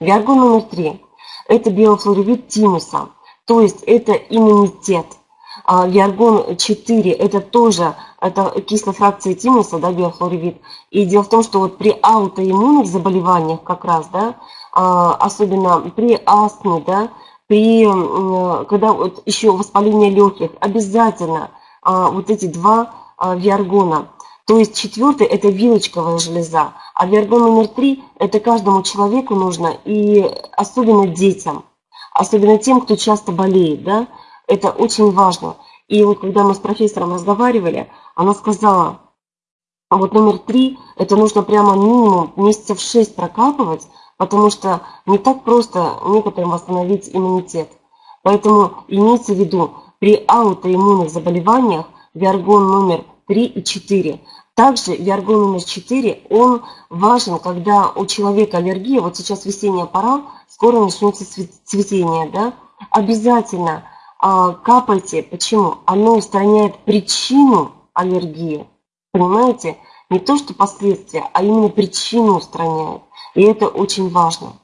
Виаргон номер три – это биофлоревит тимуса, то есть это иммунитет. А виаргон 4 – это тоже это кислая фракция тимуса, да, биофлоревит. И дело в том, что вот при аутоиммунных заболеваниях как раз, да, а, особенно при астме, да, при, когда вот еще воспаление легких, обязательно а, вот эти два виаргона. То есть четвертый – это вилочковая железа, а виаргон номер три – это каждому человеку нужно, и особенно детям, особенно тем, кто часто болеет, да, это очень важно. И вот когда мы с профессором разговаривали, она сказала, а вот номер три, это нужно прямо минимум месяцев шесть прокапывать, потому что не так просто некоторым восстановить иммунитет. Поэтому имейте в виду, при аутоиммунных заболеваниях виаргон номер 3 и 4. Также виаргон номер 4, он важен, когда у человека аллергия, вот сейчас весенняя пора, скоро начнется цветение, да, обязательно а, капайте. Почему? Оно устраняет причину аллергии. Понимаете? Не то, что последствия, а именно причину устраняет. И это очень важно.